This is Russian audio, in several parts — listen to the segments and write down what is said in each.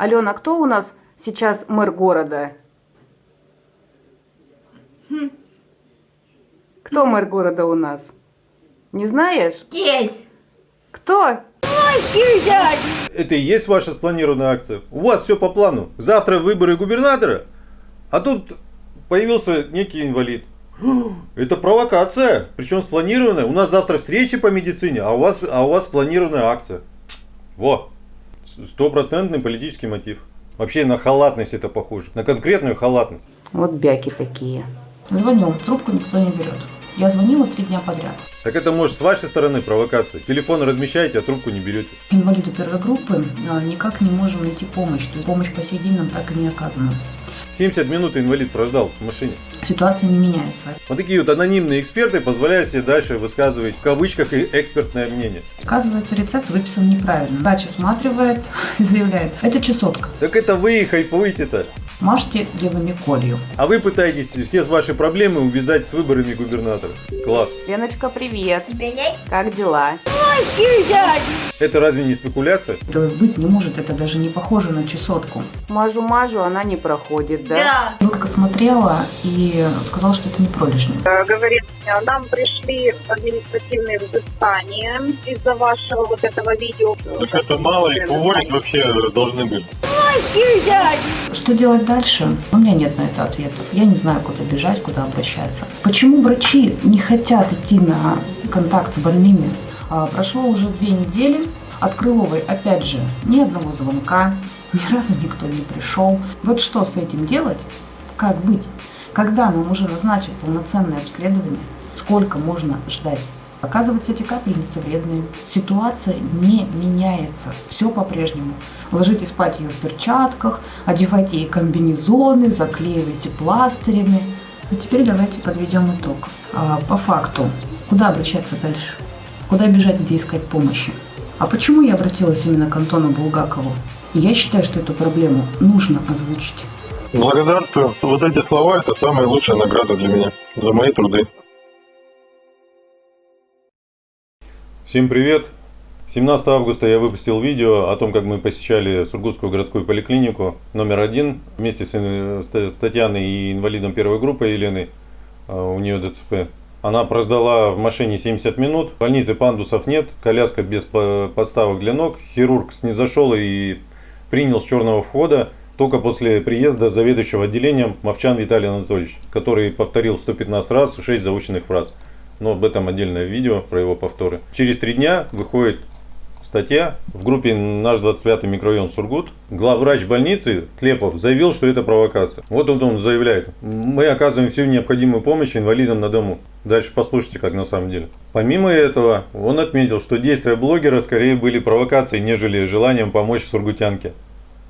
Алена, кто у нас сейчас мэр города? Кто мэр города у нас? Не знаешь? Есть. Кто? Это и есть ваша спланированная акция. У вас все по плану. Завтра выборы губернатора, а тут появился некий инвалид. Это провокация, причем спланированная. У нас завтра встречи по медицине, а у вас, а у вас спланированная акция. Во, стопроцентный политический мотив. Вообще на халатность это похоже, на конкретную халатность. Вот бяки такие. Звоню, трубку никто не берет. Я звонила три дня подряд. Так это может с вашей стороны провокация. Телефон размещаете, а трубку не берете. Инвалиду первой группы а, никак не можем найти помощь. Помощь по сей день нам так и не оказана. 70 минут инвалид прождал в машине. Ситуация не меняется. Вот такие вот анонимные эксперты позволяют себе дальше высказывать в кавычках и экспертное мнение. Оказывается, рецепт выписан неправильно. Врач осматривает и заявляет, это чесотка. Так это вы и хайпуете-то. Мажьте левыми колью. А вы пытаетесь все ваши проблемы увязать с выборами губернатора. Класс. Леночка, привет. Привет. Как дела? Это разве не спекуляция? Это быть не может, это даже не похоже на чесотку. Мажу-мажу, она не проходит, да? Да. Хирург смотрела и сказал, что это не пролежни. Э, говорит, нам пришли административные взыскания из-за вашего вот этого видео. Так это мало их уволить вообще должны были. Что делать дальше? У меня нет на это ответов. Я не знаю, куда бежать, куда обращаться. Почему врачи не хотят идти на контакт с больными? А, прошло уже две недели. От Крыловой, опять же, ни одного звонка, ни разу никто не пришел. Вот что с этим делать? Как быть? Когда нам уже назначат полноценное обследование? Сколько можно ждать? Оказывается, эти капельницы вредные. Ситуация не меняется. Все по-прежнему. Ложите спать ее в перчатках, одевайте ей комбинезоны, заклеивайте пластырями. А теперь давайте подведем итог. А, по факту, куда обращаться дальше? Куда бежать, где искать помощи? А почему я обратилась именно к Антону Булгакову? Я считаю, что эту проблему нужно озвучить. Благодарствую. Вот эти слова это самая лучшая награда для меня. За мои труды. Всем привет! 17 августа я выпустил видео о том, как мы посещали Сургутскую городскую поликлинику номер один вместе с, э, Татьяной и инвалидом первой группы Еленой. А, У нее ДЦП. Она прождала в машине 70 минут. В больнице пандусов нет, коляска без по- подставок для ног. Хирург снизошел и принял с черного входа только после приезда заведующего отделением Мовчан Виталий Анатольевич, который повторил 115 раз 6 заученных фраз. Но об этом отдельное видео про его повторы. Через три дня выходит статья в группе «Наш 25-й микрорайон Сургут». Главврач больницы Тлепов заявил, что это провокация. Вот он, он заявляет. Мы оказываем всю необходимую помощь инвалидам на дому. Дальше послушайте, как на самом деле. Помимо этого, он отметил, что действия блогера скорее были провокацией, нежели желанием помочь сургутянке.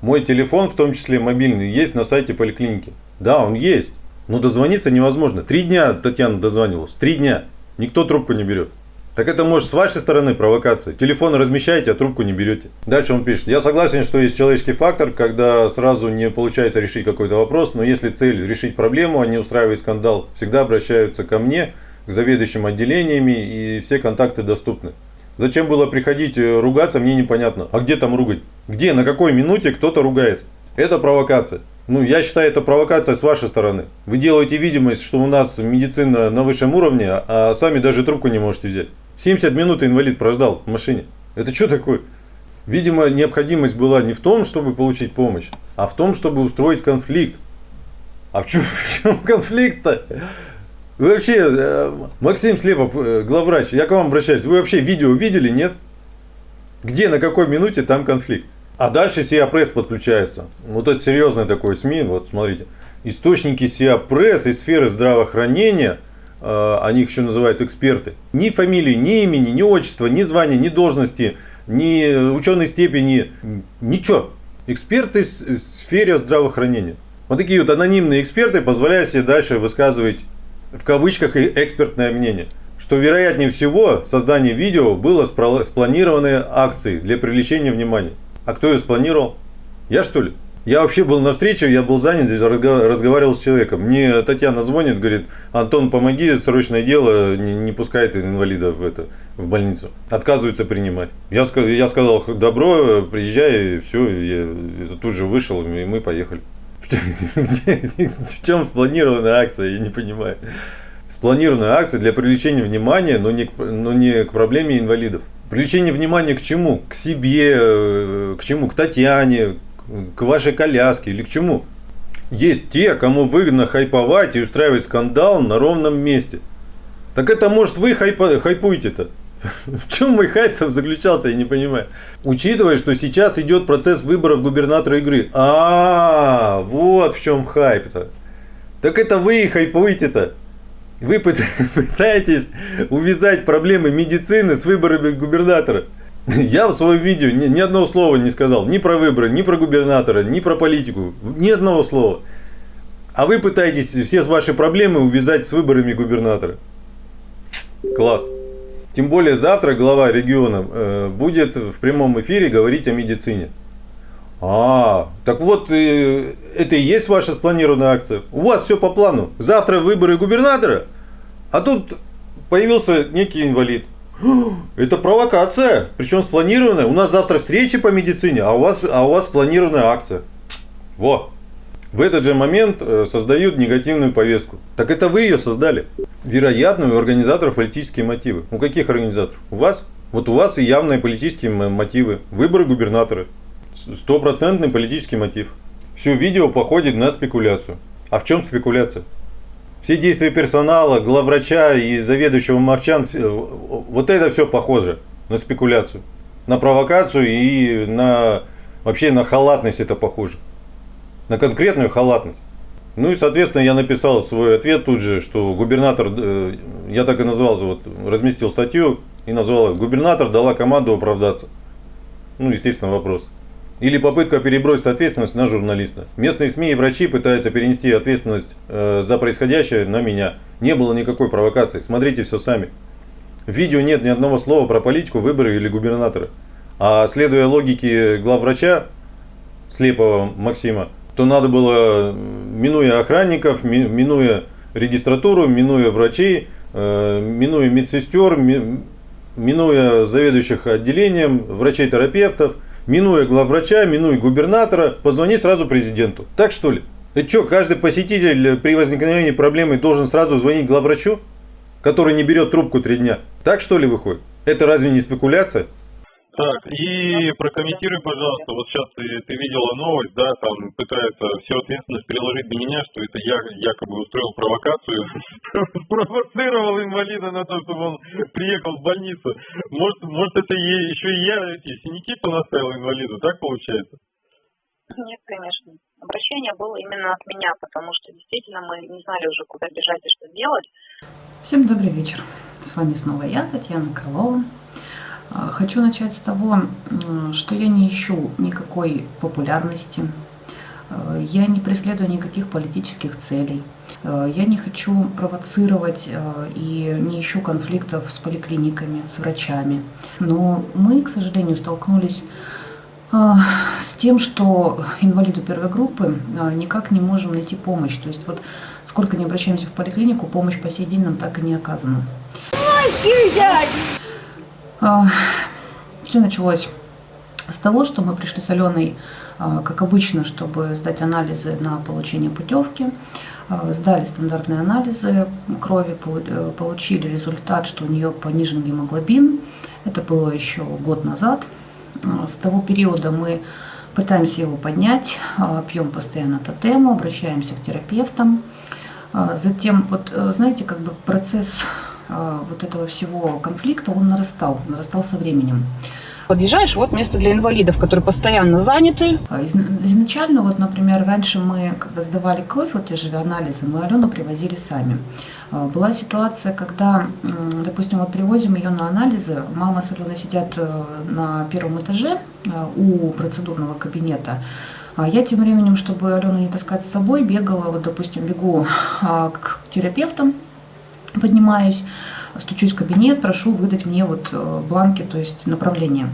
Мой телефон, в том числе мобильный, есть на сайте поликлиники. Да, он есть. Но дозвониться невозможно. Три дня Татьяна дозванивалась. Три дня. Никто трубку не берет. Так это может с вашей стороны провокация. Телефон размещаете, а трубку не берете. Дальше он пишет. Я согласен, что есть человеческий фактор, когда сразу не получается решить какой-то вопрос, но если цель решить проблему, а не устраивать скандал, всегда обращаются ко мне, к заведующим отделениями, и все контакты доступны. Зачем было приходить э, ругаться, мне непонятно. А где там ругать? Где, на какой минуте кто-то ругается? Это провокация. Ну, я считаю, это провокация с вашей стороны. Вы делаете видимость, что у нас медицина на высшем уровне, а сами даже трубку не можете взять. 70 минут инвалид прождал в машине. Это что такое? Видимо, необходимость была не в том, чтобы получить помощь, а в том, чтобы устроить конфликт. А в чем, в чем конфликт-то? Вы вообще, э, Максим Слепов, э, главврач, я к вам обращаюсь. Вы вообще видео видели, нет? Где, на какой минуте там конфликт? А дальше Сиа Пресс подключается. Вот это серьезное такое СМИ. Вот смотрите. Источники Сиа Пресс из сферы здравоохранения, э, они их еще называют эксперты. Ни фамилии, ни имени, ни отчества, ни звания, ни должности, ни ученой степени, ничего. Эксперты в сфере здравоохранения. Вот такие вот анонимные эксперты позволяют себе дальше высказывать в кавычках и экспертное мнение. Что вероятнее всего создание видео было спланированной акцией для привлечения внимания. А кто ее спланировал? Я что ли? Я вообще был на встрече, я был занят, здесь разго- разговаривал с человеком. Мне Татьяна звонит, говорит, Антон, помоги, срочное дело, не, не пускает инвалидов в, это, в больницу. Отказываются принимать. Я, я сказал, добро, приезжай, все, я тут же вышел, и мы поехали. В чем спланированная акция, я не понимаю. Спланированная акция для привлечения внимания, но не к проблеме инвалидов. Привлечение внимания к чему? К себе, э, к чему? К Татьяне, к вашей коляске или к чему? Есть те, кому выгодно хайповать и устраивать скандал на ровном месте. Так это может вы хайпа- хайпуете-то? В чем мой хайп заключался, я не понимаю. Учитывая, что сейчас идет процесс выборов губернатора игры. А, вот в чем хайп-то. Так это вы и хайпуете-то. Вы пыт- пытаетесь увязать проблемы медицины с выборами губернатора. Я в своем видео ни, ни одного слова не сказал. Ни про выборы, ни про губернатора, ни про политику. Ни одного слова. А вы пытаетесь все ваши проблемы увязать с выборами губернатора. Класс. Тем более завтра глава региона э, будет в прямом эфире говорить о медицине. А, так вот, э, это и есть ваша спланированная акция. У вас все по плану. Завтра выборы губернатора, а тут появился некий инвалид. Это провокация, причем спланированная. У нас завтра встреча по медицине, а у вас, а у вас спланированная акция. Во. В этот же момент э, создают негативную повестку. Так это вы ее создали. Вероятно, у организаторов политические мотивы. У каких организаторов? У вас? Вот у вас и явные политические мотивы. Выборы губернатора. Стопроцентный политический мотив. Все видео походит на спекуляцию. А в чем спекуляция? Все действия персонала, главврача и заведующего Мовчан, все- вот это все похоже на спекуляцию. На провокацию и на вообще на халатность это похоже. На конкретную халатность. Ну и, соответственно, я написал свой ответ тут же, что губернатор, э, я так и назвал, вот, разместил статью и назвал «Губернатор дала команду оправдаться». Ну, естественно, вопрос. Или попытка перебросить ответственность на журналиста. Местные СМИ и врачи пытаются перенести ответственность э, за происходящее на меня. Не было никакой провокации. Смотрите все сами. В видео нет ни одного слова про политику, выборы или губернатора. А следуя логике главврача, слепого Максима, то надо было, минуя охранников, ми- минуя регистратуру, минуя врачей, э, минуя медсестер, ми- минуя заведующих отделением, врачей-терапевтов, минуя главврача, минуя губернатора, позвонить сразу президенту. Так что ли? Это что, каждый посетитель при возникновении проблемы должен сразу звонить главврачу, который не берет трубку три дня? Так что ли выходит? Это разве не спекуляция? Так, и прокомментируй, пожалуйста, вот сейчас ты, ты видела новость, да, там пытаются всю ответственность переложить на меня, что это я якобы устроил провокацию, спровоцировал инвалида на то, чтобы он приехал в больницу. Может, может это еще и я эти синяки понаставил инвалиду, так получается? Нет, конечно. Обращение было именно от меня, потому что действительно мы не знали уже, куда бежать и что делать. Всем добрый вечер. С вами снова я, Татьяна Крылова. А, Хочу начать с того, что я не ищу никакой популярности, э, я не преследую никаких политических целей, э, я не хочу провоцировать э, и не ищу конфликтов с поликлиниками, с врачами. Но мы, к сожалению, столкнулись с тем, что инвалиду первой группы никак не можем найти помощь. То есть вот сколько не обращаемся в поликлинику, помощь по сей день нам так и не оказана. Все началось с того, что мы пришли с Аленой, а, как обычно, чтобы сдать анализы на получение путевки. А, Сдали стандартные анализы крови, э, получили результат, что у нее понижен гемоглобин. Это было еще год назад. А, С того периода мы пытаемся его поднять, а, пьем постоянно тотему, обращаемся к терапевтам. А, Затем, вот э, знаете, как бы процесс а, вот этого всего конфликта, он нарастал, нарастал со временем. Подъезжаешь, вот место для инвалидов, которые постоянно заняты. А из- Изначально, вот, например, раньше мы, когда сдавали кровь, вот те же анализы, мы Алену привозили сами. А, Была ситуация, когда, допустим, вот привозим ее на анализы, мама с Аленой сидят э, на первом этаже э, у процедурного кабинета, а я тем временем, чтобы Алену не таскать с собой, бегала, вот, допустим, бегу к терапевтам, поднимаюсь, стучусь в кабинет, прошу выдать мне вот э, бланки, то есть направление.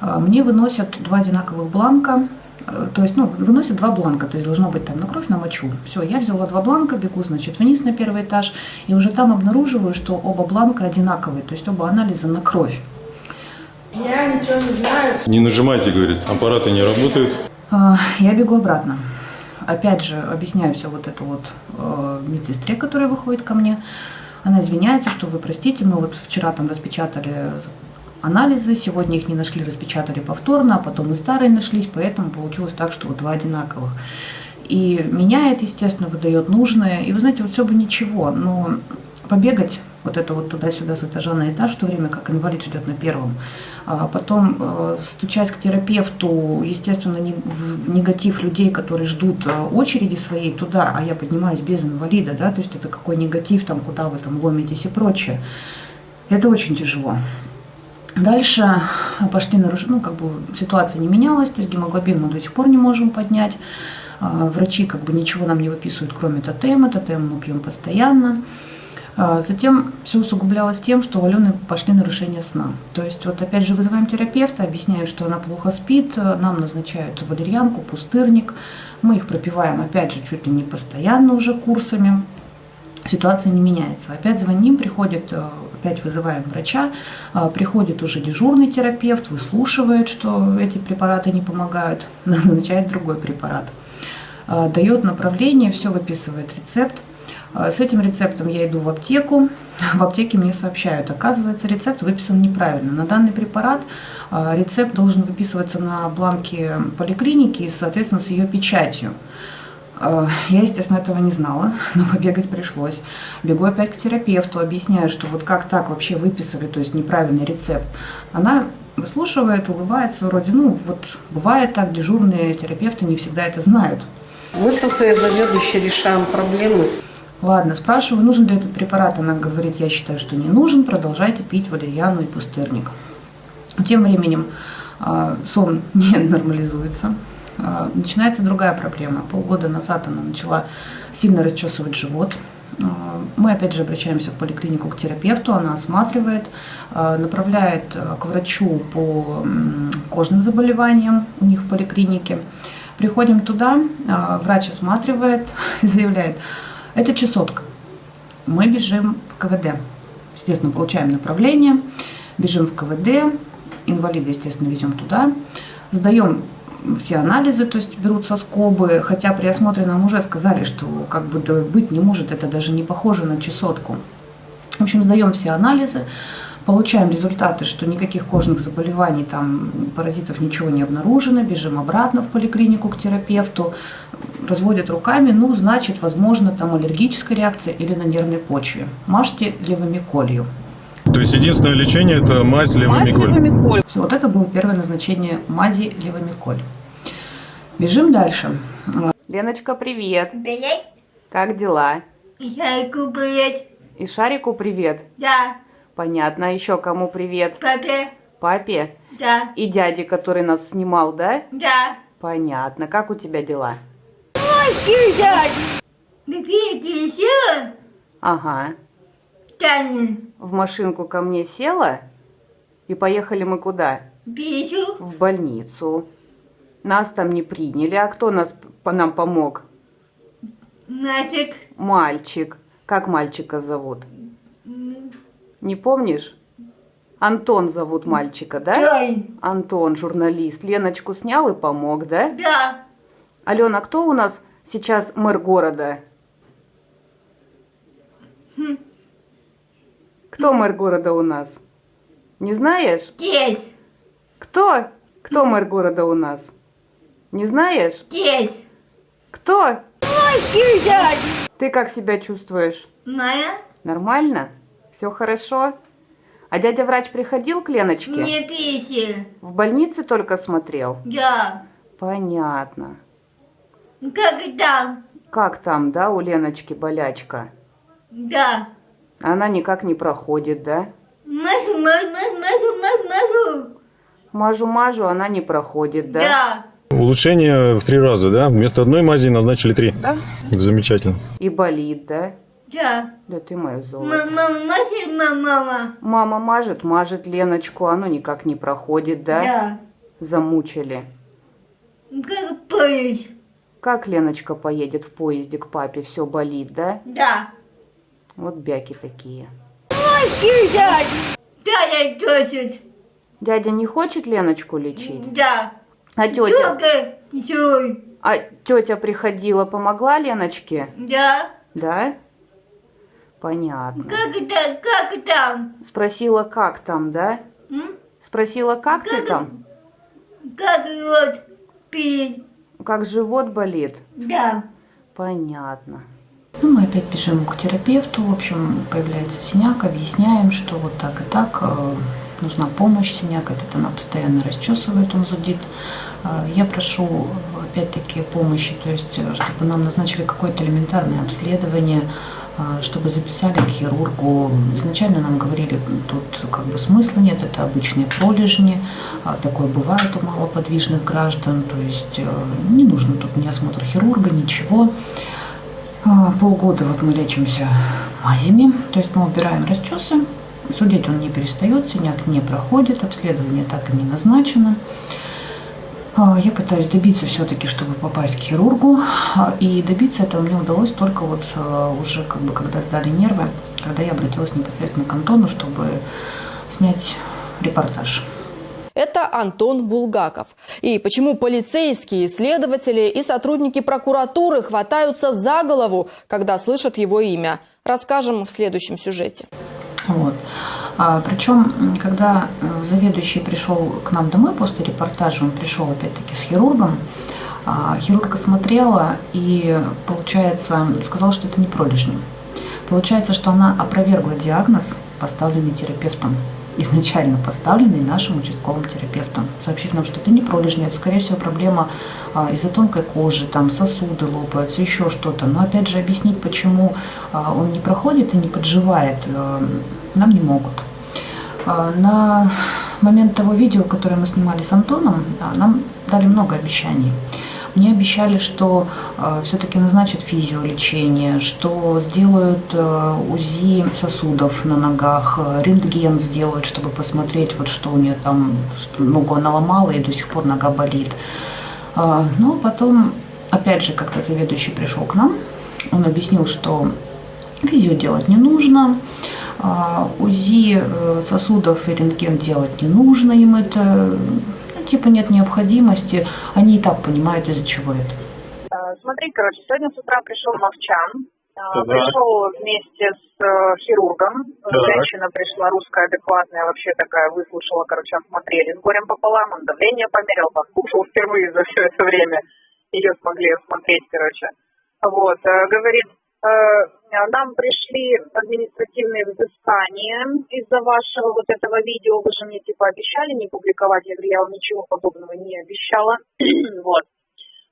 А, Мне выносят два одинаковых бланка, Э, То есть, ну, выносят два бланка, то есть должно быть там на кровь, на мочу. Все, я взяла два бланка, бегу, значит, вниз на первый этаж, и уже там обнаруживаю, что оба бланка одинаковые, то есть оба анализа на кровь. Не нажимайте, говорит, аппараты не работают. А, Я бегу обратно. Опять же, объясняю все вот это вот э, медсестре, которая выходит ко мне. Она извиняется, что вы простите, мы вот вчера там распечатали анализы, сегодня их не нашли, распечатали повторно, а потом и старые нашлись, поэтому получилось так, что вот два одинаковых. И меняет, естественно, выдает нужное. И вы знаете, вот все бы ничего, но побегать вот это вот туда-сюда с этажа на этаж, в то время как инвалид ждет на первом. А потом, э, стучась к терапевту, естественно, негатив людей, которые ждут э, очереди своей туда, а я поднимаюсь без инвалида, да, то есть это какой негатив, там, куда вы там ломитесь и прочее. Это очень тяжело. Дальше пошли нарушения, ну, как бы ситуация не менялась, то есть гемоглобин мы до сих пор не можем поднять. А, Врачи как бы ничего нам не выписывают, кроме тотема, тотем мы пьем постоянно. А, Затем все усугублялось тем, что у Алены пошли нарушения сна. То есть вот опять же вызываем терапевта, объясняю, что она плохо спит, нам назначают валерьянку, пустырник. Мы их пропиваем опять же чуть ли не постоянно уже курсами. Ситуация не меняется. Опять звоним, приходит, э, опять вызываем врача, а, приходит уже дежурный терапевт, выслушивает, что эти препараты не помогают, назначает другой препарат. А, Дает направление, все выписывает рецепт. А, С этим рецептом я иду в аптеку. В аптеке мне сообщают, оказывается, рецепт выписан неправильно. На данный препарат а, рецепт должен выписываться на бланке поликлиники, соответственно, с ее печатью. А, Я, естественно, этого не знала, но побегать пришлось. Бегу опять к терапевту, объясняю, что вот как так вообще выписали, то есть неправильный рецепт. Она выслушивает, улыбается, вроде, ну, вот бывает так, дежурные терапевты не всегда это знают. Мы со своей заведующей решаем проблемы. Ладно, спрашиваю, нужен ли этот препарат. Она говорит, я считаю, что не нужен, продолжайте пить валерьяну и пустырник. Тем временем а, сон не нормализуется. А, Начинается другая проблема. Полгода назад она начала сильно расчесывать живот. А, Мы опять же обращаемся в поликлинику к терапевту, она осматривает, направляет к врачу по кожным заболеваниям у них в поликлинике. Приходим туда, врач осматривает и заявляет, это чесотка. Мы бежим в КВД. Естественно, получаем направление, бежим в КВД, инвалида, естественно, везем туда, сдаем все анализы, то есть берут соскобы, хотя при осмотре нам уже сказали, что как бы быть не может, это даже не похоже на чесотку. В общем, сдаем все анализы, получаем результаты, что никаких кожных заболеваний, там, паразитов ничего не обнаружено, бежим обратно в поликлинику к терапевту, разводят руками, ну, значит, возможно, там аллергическая реакция или на нервной почве. Мажьте левомиколью. То есть единственное лечение это мазь Мазь левомиколь. Всё, вот это было первое назначение мази левомиколь. Бежим дальше. Леночка, привет. Привет, Как дела? Шайку привет, И Шарику привет. да, Понятно. А еще кому привет? папе, Папе? да, И дяде, который нас снимал, да? да. Понятно. Как у тебя дела? Кидать! Какие еще? Ага. Танин, В машинку ко мне села? И поехали мы куда? пишу, В больницу. Нас там не приняли. А кто нас по нам помог? нафиг, Мальчик. Как мальчика зовут? Не помнишь? Антон зовут мальчика, да? Тань, Антон, журналист. Леночку снял и помог, да? да, Алена, кто у нас сейчас мэр города? Кто мэр города у нас? Не знаешь? здесь, Кто? Кто мэр города у нас? Не знаешь? здесь, Кто? кидать! Ты как себя чувствуешь? Моя Нормально? Все хорошо? А дядя врач приходил к Леночке? не писи, В больнице только смотрел? да. Понятно. Как там? Как там, да, у Леночки болячка? Да. Она никак не проходит, да? Машу, машу, машу, машу. Мажу-мажу, она не проходит, да? Да. Улучшение в три раза, да? Вместо одной мази назначили три. Да. Замечательно. И болит, да? Да. Да ты моя золото. Мама, машу, мама. Мама мажет, мажет Леночку, оно никак не проходит, да? Да. Замучили. Как поезд. Как Леночка поедет в поезде к папе? Все болит, да? Да. Вот бяки такие. Дядя просит. Дядя не хочет Леночку лечить? Да. А тетя? Джой. А тетя приходила, помогла Леночке? Да. Да? Понятно. Как это, как там? Спросила, как там, да? М? Спросила, как ты Как- там? Как вот пить? Как живот болит? Да. Понятно. Ну, мы опять бежим к терапевту, в общем, появляется синяк, объясняем, что вот так и так, э, нужна помощь, синяк этот она постоянно расчесывает, он зудит. Э, Я прошу, опять-таки, помощи, то есть, э, чтобы нам назначили какое-то элементарное обследование, чтобы записали к хирургу. Изначально нам говорили, тут как бы смысла нет, это обычные пролежни, а такое бывает у малоподвижных граждан, то есть э, не нужно тут ни осмотр хирурга, ничего. А, Полгода вот мы лечимся мазями, то есть мы убираем расчесы, судить он не перестает, синяк не проходит, обследование так и не назначено. А, Я пытаюсь добиться все-таки, чтобы попасть к хирургу, а, и добиться этого мне удалось только вот а, уже как бы когда сдали нервы, когда я обратилась непосредственно к Антону, чтобы снять репортаж. Это Антон Булгаков. И почему полицейские, следователи и сотрудники прокуратуры хватаются за голову, когда слышат его имя, расскажем в следующем сюжете. Вот. А, причем, когда э, заведующий пришел к нам домой после репортажа, он пришел опять-таки с хирургом, а, хирург осмотрела и, получается, сказал, что это не пролежни. Получается, что она опровергла диагноз, поставленный терапевтом, изначально поставленный нашим участковым терапевтом, сообщив нам, что это не пролежни, это, скорее всего, проблема а, из-за тонкой кожи, там сосуды лопаются, еще что-то. Но, опять же, объяснить, почему а, он не проходит и не подживает, э, нам не могут. А, На момент того видео, которое мы снимали с Антоном, а, нам дали много обещаний. Мне обещали, что все-таки назначат физиолечение, что сделают э, УЗИ сосудов на ногах, э, рентген сделают, чтобы посмотреть, вот что у нее там, что ногу она ломала и до сих пор нога болит. А, Но потом, опять же, как-то заведующий пришел к нам, он объяснил, что физио делать не нужно, а, УЗИ э, сосудов и рентген делать не нужно им это, ну, типа нет необходимости, они и так понимают, из-за чего это. Э, Смотри, короче, сегодня с утра пришел Мовчан. Э, Так. Пришел вместе с э, хирургом. Так. Женщина пришла русская, адекватная, вообще такая, выслушала, короче, осмотрели с горем пополам. Он давление померил, послушал впервые за все это время. Ее смогли осмотреть, короче. Вот, э, говорит, э, нам пришли административные взыскания из-за вашего вот этого видео. Вы же мне типа обещали не публиковать. Я говорю, я вам ничего подобного не обещала. вот.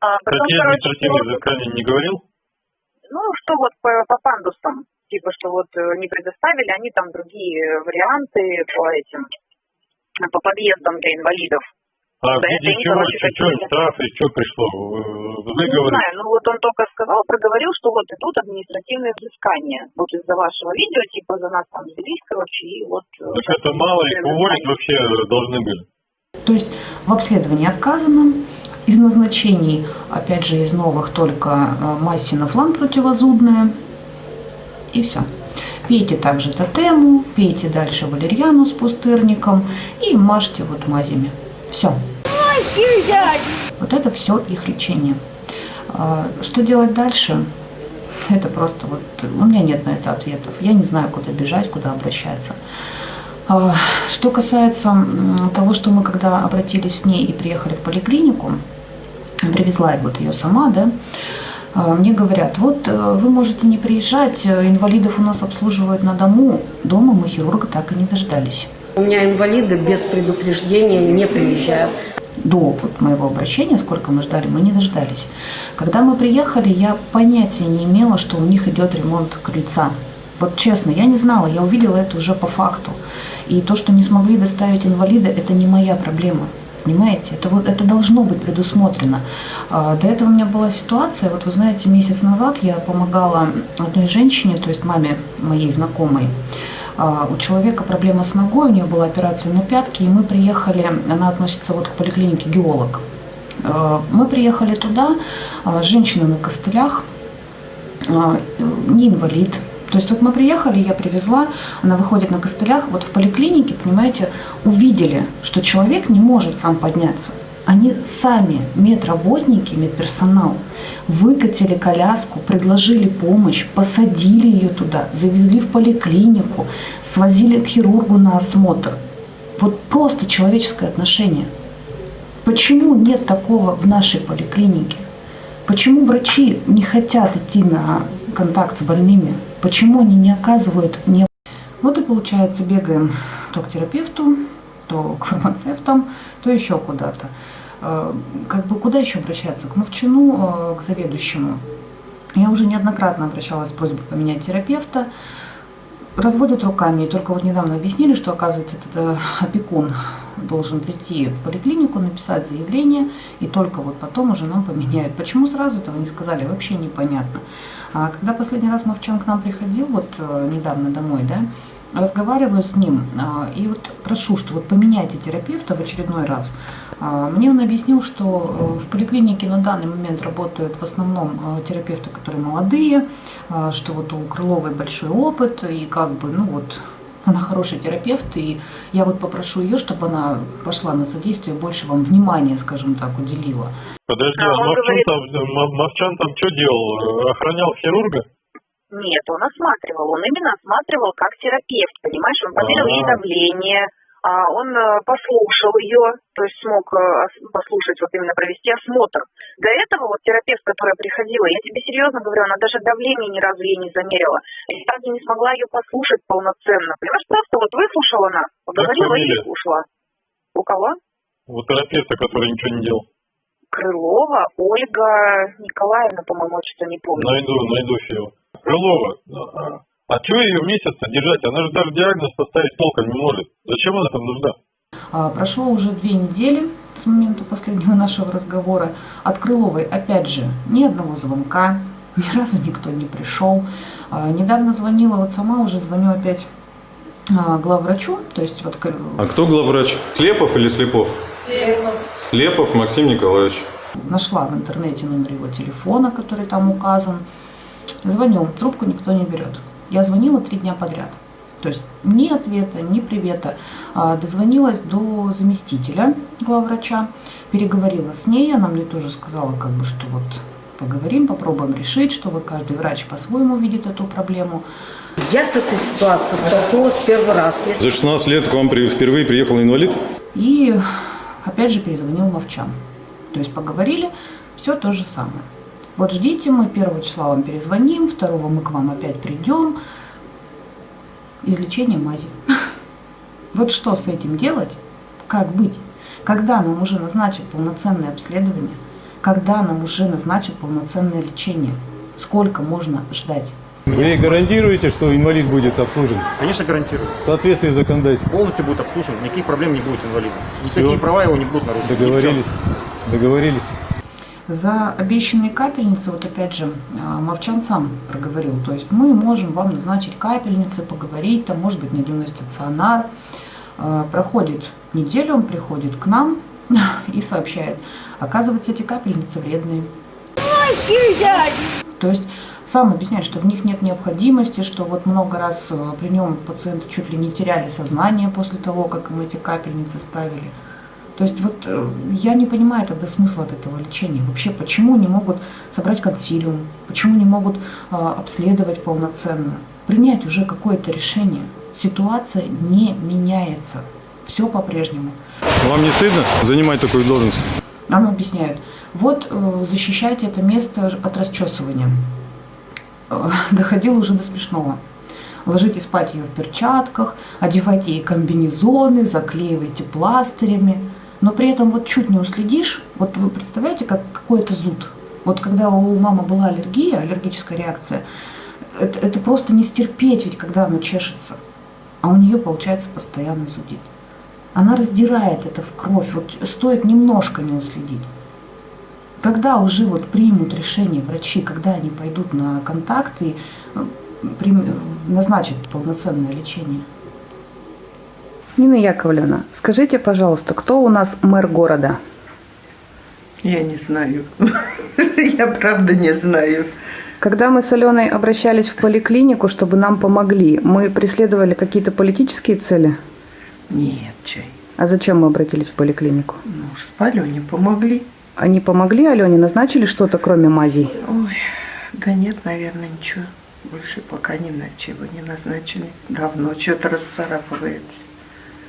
А потом, Какие короче, административные взыскания не говорил? ну, что вот по, по пандусам, типа, что вот э, не предоставили, они там другие варианты по этим, э, по подъездам для инвалидов. А в виде чего, какие-то- штраф и что пришло? Э, Не Выговор? знаю, ну вот он только сказал, проговорил, что вот идут административные взыскания. Вот из-за вашего видео, типа, за нас там взялись, короче, и вот... э, Так это мало их уволить вообще должны были. То есть в обследовании отказано, из назначений, опять же, из новых только э, массина флан противозудная, и все. Пейте также тотему, пейте дальше валерьяну с пустырником и мажьте вот мазями. Все. Вот это все их лечение. А, Что делать дальше? Это просто вот, у меня нет на это ответов. Я не знаю, куда бежать, куда обращаться. А, Что касается того, что мы когда обратились с ней и приехали в поликлинику, привезла я вот ее сама, да, а, мне говорят, вот э, вы можете не приезжать, э, инвалидов у нас обслуживают на дому, дома мы хирурга так и не дождались. У меня инвалиды без предупреждения не приезжают. До вот моего обращения, сколько мы ждали, мы не дождались. Когда мы приехали, я понятия не имела, что у них идет ремонт крыльца. Вот честно, я не знала, я увидела это уже по факту. И то, что не смогли доставить инвалида, это не моя проблема. Понимаете, это, вот, это должно быть предусмотрено. А, До этого у меня была ситуация, вот вы знаете, месяц назад я помогала одной женщине, то есть маме моей знакомой. А, У человека проблема с ногой, у нее была операция на пятке, и мы приехали, она относится вот к поликлинике геолог. Э, Мы приехали туда, а, женщина на костылях, а, не инвалид. То есть вот мы приехали, я привезла, она выходит на костылях. Вот в поликлинике, понимаете, увидели, что человек не может сам подняться. Они сами, медработники, медперсонал, выкатили коляску, предложили помощь, посадили ее туда, завезли в поликлинику, свозили к хирургу на осмотр. Вот просто человеческое отношение. Почему нет такого в нашей поликлинике? Почему врачи не хотят идти на контакт с больными? Почему они не оказывают не... Вот и получается, бегаем то к терапевту, то к фармацевтам, то еще куда-то. Э, Как бы куда еще обращаться? К мовчину, э, к заведующему. Я уже неоднократно обращалась с просьбой поменять терапевта. Разводят руками. И только вот недавно объяснили, что, оказывается, это опекун должен прийти в поликлинику, написать заявление, и только вот потом уже нам поменяют. Почему сразу этого не сказали, вообще непонятно. А когда последний раз Мовчан к нам приходил, вот э, недавно домой, да, разговариваю с ним, а, и вот прошу, что вот поменяйте терапевта в очередной раз. А, Мне он объяснил, что э, в поликлинике на данный момент работают в основном э, терапевты, которые молодые, а, что вот у Крыловой большой опыт, и как бы, ну вот, она хороший терапевт, и я вот попрошу ее, чтобы она пошла на содействие, больше вам внимания, скажем так, уделила. Подожди, А Мовчан говорит- там, Мовчан там что делал? Охранял хирурга? Нет, он осматривал. Он именно осматривал как терапевт, понимаешь? Он померил ей давление, а, он э, послушал ее, то есть смог э, ос- послушать, вот именно провести осмотр. До этого вот терапевт, которая приходила, я тебе серьезно говорю, она даже давление ни разу ей не замерила. Я разу не смогла ее послушать полноценно. Понимаешь, просто вот выслушала она, поговорила и ушла. У кого? У терапевта, который ничего не делал. Крылова, Ольга Николаевна, по-моему, что не помню. Найду, найду ее. Крылова. А что ее месяц держать? Она же даже диагноз поставить толком не может. Зачем она там нужна? А, Прошло уже две недели с момента последнего нашего разговора. От Крыловой, опять же, ни одного звонка, ни разу никто не пришел. А, Недавно звонила, вот сама уже звоню опять а, главврачу, то есть вот А кто главврач? Слепов или Слепов? Слепов. Слепов Максим Николаевич. нашла в интернете номер его телефона, который там указан. Звоню, трубку никто не берет. Я звонила три дня подряд. То есть ни ответа, ни привета. А, Дозвонилась до заместителя главврача, переговорила с ней, она мне тоже сказала, как бы, что вот поговорим, попробуем решить, что вот каждый врач по-своему видит эту проблему. Я с этой ситуацией столкнулась первый раз. За 16 лет к вам впервые приехал инвалид? И опять же перезвонил Мовчан. То есть поговорили, все то же самое. Вот ждите, мы первого числа вам перезвоним, второго мы к вам опять придем. Излечение мази. Вот что с этим делать? Как быть? Когда нам уже назначат полноценное обследование? Когда нам уже назначат полноценное лечение? Сколько можно ждать? Вы гарантируете, что инвалид будет обслужен Конечно, гарантирую. в соответствии с законодательством? Полностью будет обслужен, никаких проблем не будет инвалида. Никакие права его не будут нарушены. Договорились? Договорились? За обещанные капельницы, вот опять же, а, Мовчан сам проговорил, то есть мы можем вам назначить капельницы, поговорить, там, может быть, на дневной стационар. А, Проходит неделя, он приходит к нам и сообщает, оказывается, эти капельницы вредные. То есть сам объясняет, что в них нет необходимости, что вот много раз э, при нем пациенты чуть ли не теряли сознание после того, как им эти капельницы ставили. То есть вот э, я не понимаю тогда смысла от этого лечения. Вообще, почему не могут собрать консилиум, почему не могут э, обследовать полноценно, принять уже какое-то решение. Ситуация не меняется. Все по-прежнему. Вам не стыдно занимать такую должность? Нам объясняют, вот э, защищайте это место от расчесывания. Э, Доходило уже до смешного. Ложите спать ее в перчатках, одевайте ей комбинезоны, заклеивайте пластырями. Но при этом вот чуть не уследишь, вот вы представляете, как какой-то зуд. Вот когда у мамы была аллергия, аллергическая реакция, это, это просто не стерпеть, ведь когда оно чешется. А у нее, получается, постоянно зудит. Она раздирает это в кровь. Вот стоит немножко не уследить. Когда уже вот примут решение врачи, когда они пойдут на контакт и э, назначат полноценное лечение? Нина Яковлевна, скажите, пожалуйста, кто у нас мэр города? Я не знаю. Я правда не знаю. Когда мы с Аленой обращались в поликлинику, чтобы нам помогли, мы преследовали какие-то политические цели? Нет, чай. А зачем мы обратились в поликлинику? Ну, чтобы Алене помогли. Они помогли Алене, назначили что-то, кроме мазей? Ой, да нет, наверное, ничего. Больше пока ни на чего не назначили. Давно что-то расцарапывается.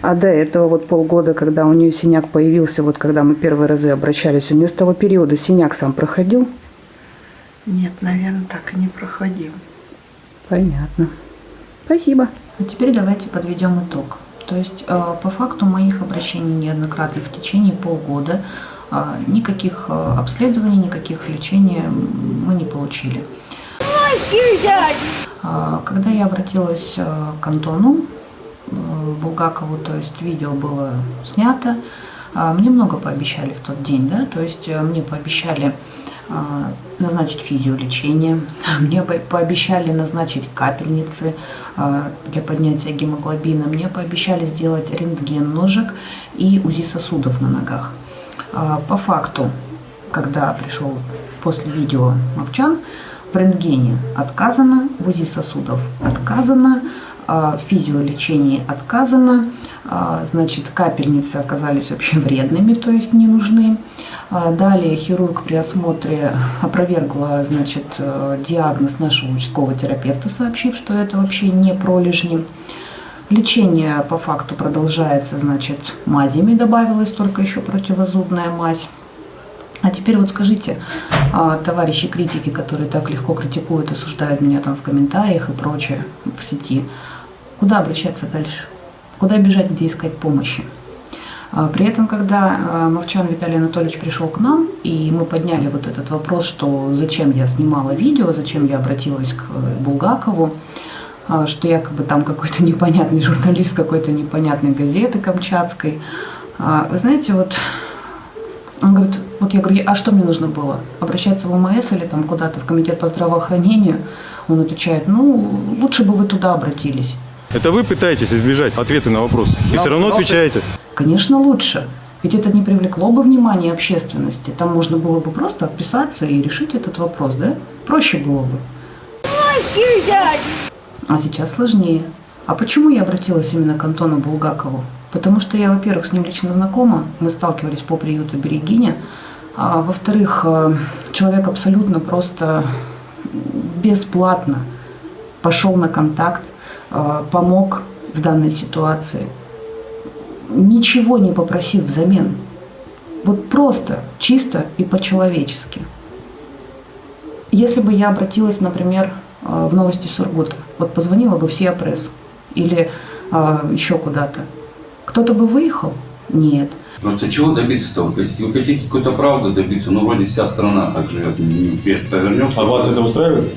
А до этого вот полгода, когда у нее синяк появился, вот когда мы первые разы обращались, у нее с того периода синяк сам проходил? Нет, наверное, так и не проходил. Понятно. Спасибо. А теперь давайте подведем итог. То есть э, по факту моих обращений неоднократных в течение полгода э, никаких э, обследований, никаких лечений мы не получили. Когда я обратилась к Антону Булгакову, то есть видео было снято, мне много пообещали в тот день, да, то есть мне пообещали назначить физиолечение, мне пообещали назначить капельницы для поднятия гемоглобина, мне пообещали сделать рентген ножек и УЗИ сосудов на ногах. По факту, когда пришел после видео Мовчан, в рентгене отказано, в УЗИ сосудов отказано, физиолечении отказано, значит, капельницы оказались вообще вредными, то есть не нужны. Далее хирург при осмотре опровергла значит, диагноз нашего участкового терапевта, сообщив, что это вообще не пролежни. Лечение по факту продолжается, значит, мазями добавилась только еще противозубная мазь. А теперь вот скажите, товарищи критики, которые так легко критикуют, осуждают меня там в комментариях и прочее в сети, куда обращаться дальше? Куда бежать, где искать помощи? При этом, когда Мовчан Виталий Анатольевич пришел к нам, и мы подняли вот этот вопрос, что зачем я снимала видео, зачем я обратилась к Булгакову, что якобы там какой-то непонятный журналист какой-то непонятной газеты камчатской. Вы знаете, вот он говорит, вот я говорю, а что мне нужно было? Обращаться в ОМС или там куда-то в комитет по здравоохранению? Он отвечает, ну, лучше бы вы туда обратились. Это вы пытаетесь избежать ответа на вопрос. И все равно отвечаете. Конечно, лучше. Ведь это не привлекло бы внимания общественности. Там можно было бы просто отписаться и решить этот вопрос, да? Проще было бы. А сейчас сложнее. А почему я обратилась именно к Антону Булгакову? Потому что я, во-первых, с ним лично знакома, мы сталкивались по приюту Берегиня, а во-вторых, человек абсолютно просто бесплатно пошел на контакт, помог в данной ситуации, ничего не попросив взамен. Вот просто, чисто и по-человечески. Если бы я обратилась, например, в новости Сургута, вот позвонила бы в Сиапресс или еще куда-то, кто-то бы выехал? Нет. Просто чего добиться-то? Вы хотите, какой-то правды добиться? Ну, вроде вся страна так живет. Повернемся. А вас это устраивает?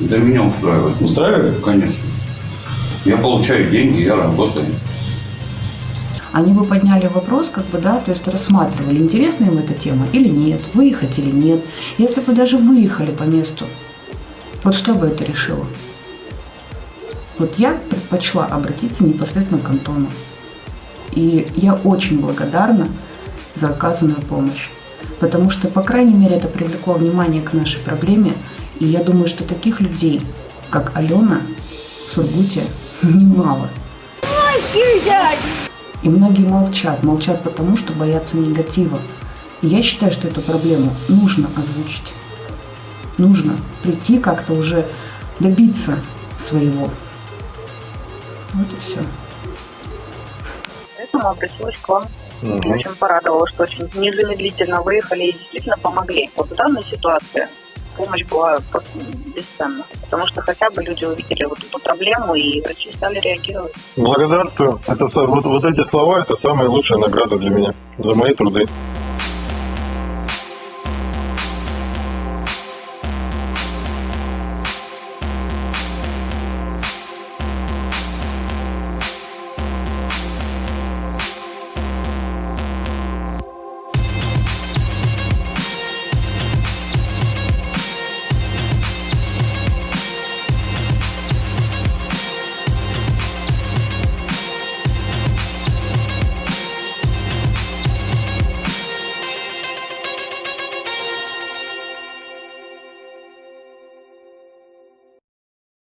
Да меня устраивает. Устраивает? Конечно. Я получаю деньги, я работаю. Они бы подняли вопрос, как бы, да, то есть рассматривали, интересна им эта тема или нет, выехать или нет. Если бы даже выехали по месту, вот что бы это решило? Вот я предпочла обратиться непосредственно к Антону. И я очень благодарна за оказанную помощь. Потому что, по крайней мере, это привлекло внимание к нашей проблеме. И я думаю, что таких людей, как Алена в Сургуте, немало. И многие молчат. Молчат потому, что боятся негатива. И я считаю, что эту проблему нужно озвучить. Нужно прийти как-то уже добиться своего. Вот и все. Поэтому обратилась к вам. Мгм. Очень порадовала, что очень незамедлительно выехали и действительно помогли. Вот в данной ситуации помощь была бесценна. Потому что хотя бы люди увидели вот эту проблему, и врачи стали реагировать. Благодарствую. Это, вот, вот эти слова – это самая лучшая награда для меня за мои труды.